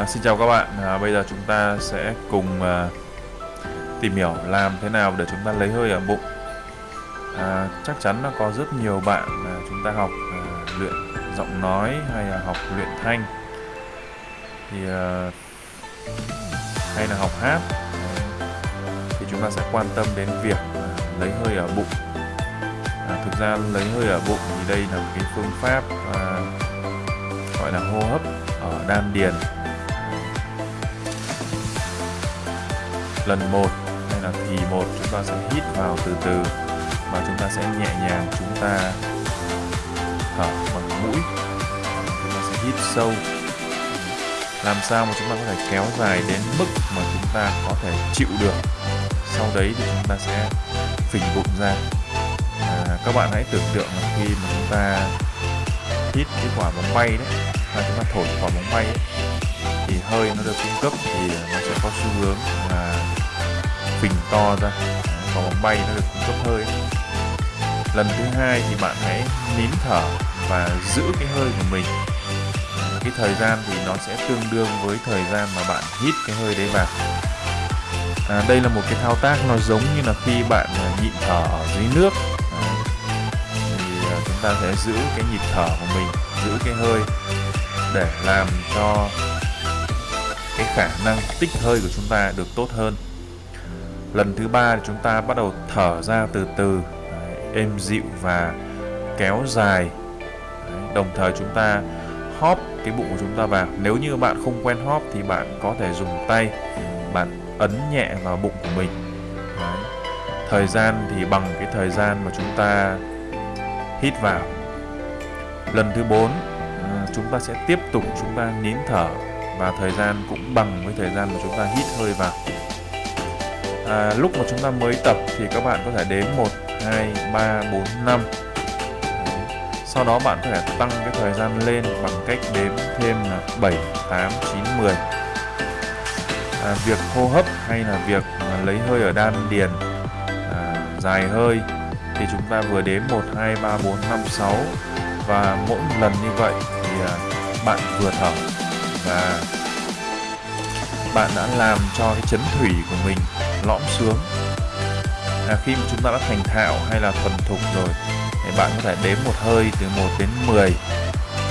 À, xin chào các bạn, à, bây giờ chúng ta sẽ cùng à, tìm hiểu làm thế nào để chúng ta lấy hơi ở bụng. À, Chắc chắn là có rất nhiều bạn à, chúng ta học à, luyện giọng nói hay là học luyện thanh. Thì à, hay là học hát. Thì chúng ta sẽ quan tâm đến việc à, lấy hơi ở bụng. À, Thực ra lấy hơi ở bụng thì đây là một cái phương pháp à, gọi là hô hấp ở đan điền. Lần một. Hay là thì một chúng ta sẽ hít vào từ từ và chúng ta sẽ nhẹ nhàng chúng ta thở bằng mũi. Chúng ta sẽ hít sâu. Làm sao mà chúng ta có thể kéo dài đến mức mà chúng ta có thể chịu được? Sau đấy thì chúng ta sẽ phình bụng ra. À, các bạn hãy tưởng tượng là khi mà chúng ta hít cái quả bóng bay đấy và chúng ta thổi quả bóng bay ấy, thì hơi nó được cung cấp thì nó sẽ có xu hướng là phình to ra. Quả bóng bay nó được cung cấp hơi. Lần thứ hai thì bạn hãy nín thở và giữ cái hơi của mình. Cái thời gian thì nó sẽ tương đương với thời gian mà bạn hít cái hơi đấy vào. À, đây là một cái thao tác nó giống như là khi bạn à, nhịn thở ở dưới nước. À, thì chúng ta sẽ giữ cái nhịp thở của mình giữ cái hơi để làm cho cái khả năng tích hơi của chúng ta được tốt hơn lần thứ ba thì chúng ta bắt đầu thở ra từ từ đấy, êm dịu và kéo dài. Đấy, đồng thời chúng ta hóp cái bụng của chúng ta vào. Nếu như bạn không quen hóp thì bạn có thể dùng tay bạn ấn nhẹ vào bụng của mình. Đấy. thời gian thì bằng cái thời gian mà chúng ta hít vào. Lần thứ bốn à, chúng ta sẽ tiếp tục chúng ta nín thở và thời gian cũng bằng với thời gian mà chúng ta hít hơi vào à, lúc mà chúng ta mới tập thì các bạn có thể đến 1 2 3 4 5 sau đó bạn có thể tăng cái thời gian lên bằng cách đếm thêm là 7 8 9 10 à, việc hô hấp hay là việc lấy hơi ở đan điền à, dài hơi thì chúng ta vừa đếm 1 2 3 4 5 6 và mỗi lần như vậy thì à, bạn vừa thở và bạn đã làm cho cái chấn thủy của mình lõm xuống. À, khi mà chúng ta đã thành thạo hay là thuần thục rồi thì bạn có thể đếm một hơi từ 1 đến 10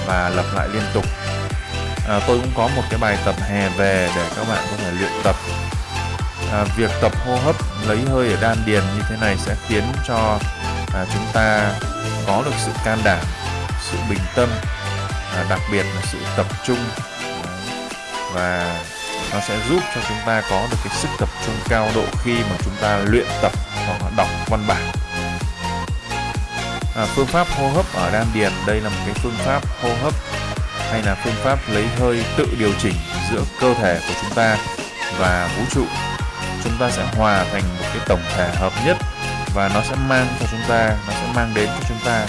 và lặp lại liên tục. À, tôi cũng có một cái bài tập hè về để các bạn có thể luyện tập. À, việc tập hô hấp lấy hơi ở đan điền như thế này sẽ khiến cho à, chúng ta có được sự can đảm sự bình tâm à, đặc biệt là sự tập trung và nó sẽ giúp cho chúng ta có được cái sức tập trung cao độ khi mà chúng ta luyện tập hoặc là đọc văn bản. À, phương pháp hô hấp ở đan điền đây là một cái phương pháp hô hấp hay là phương pháp lấy hơi tự điều chỉnh giữa cơ thể của chúng ta và vũ trụ. Chúng ta sẽ hòa thành một cái tổng thể hợp nhất và nó sẽ mang cho chúng ta nó sẽ mang đến cho chúng ta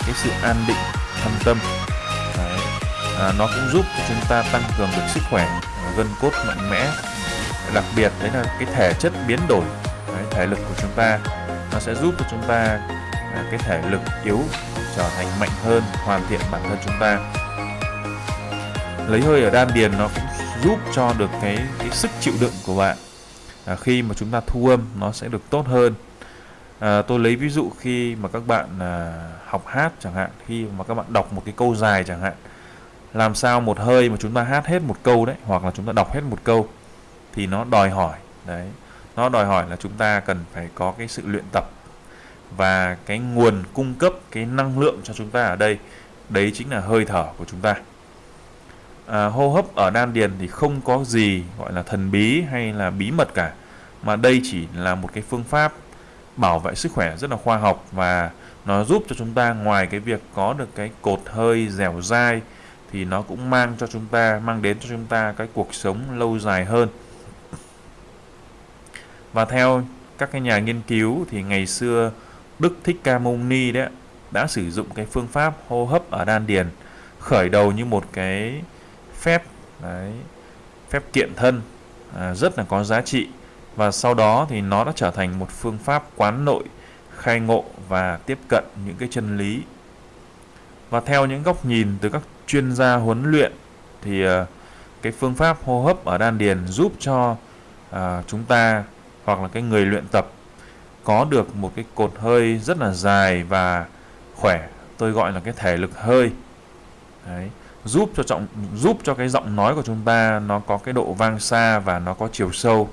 cái sự an định thân tâm. À, nó cũng giúp cho chúng ta tăng cường được sức khỏe gân cốt mạnh mẽ. Đặc biệt đấy là cái thể chất biến đổi đấy, thể lực của chúng ta. Nó sẽ giúp cho chúng ta à, cái thể lực yếu trở thành mạnh hơn hoàn thiện bản thân chúng ta. Lấy hơi ở đan điền nó cũng giúp cho được cái cái sức chịu đựng của bạn. À, khi mà chúng ta thu âm nó sẽ được tốt hơn. À, tôi lấy ví dụ khi mà các bạn à, học hát chẳng hạn khi mà các bạn đọc một cái câu dài chẳng hạn làm sao một hơi mà chúng ta hát hết một câu đấy hoặc là chúng ta đọc hết một câu thì nó đòi hỏi đấy nó đòi hỏi là chúng ta cần phải có cái sự luyện tập và cái nguồn cung cấp cái năng lượng cho chúng ta ở đây. Đấy chính là hơi thở của chúng ta. À, hô hấp ở đan điền thì không có gì gọi là thần bí hay là bí mật cả mà đây chỉ là một cái phương pháp bảo vệ sức khỏe rất là khoa học và nó giúp cho chúng ta ngoài cái việc có được cái cột hơi dẻo dai thì nó cũng mang cho chúng ta mang đến cho chúng ta cái cuộc sống lâu dài hơn. Và theo các cái nhà nghiên cứu thì ngày xưa Đức Thích Ca Mâu Ni đấy đã sử dụng cái phương pháp hô hấp ở đan điền khởi đầu như một cái phép đấy, phép kiện thân à, rất là có giá trị. Và sau đó thì nó đã trở thành một phương pháp quán nội khai ngộ và tiếp cận những cái chân lý và theo những góc nhìn từ các chuyên gia huấn luyện thì ờ, cái phương pháp hô hấp ở đan điền giúp cho à, chúng ta hoặc là cái người luyện tập có được một cái cột hơi rất là dài và khỏe tôi gọi là cái thể lực hơi Đấy. giúp cho trọng giúp cho cái giọng nói của chúng ta nó có cái độ vang xa và nó có chiều sâu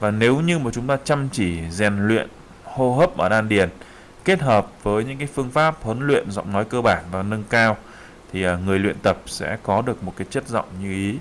và nếu như mà chúng ta chăm chỉ rèn luyện hô hấp ở đan điền kết hợp với những cái phương pháp huấn luyện giọng nói cơ bản và nâng cao, thì à, người luyện tập sẽ có được một cái chất giọng như ý.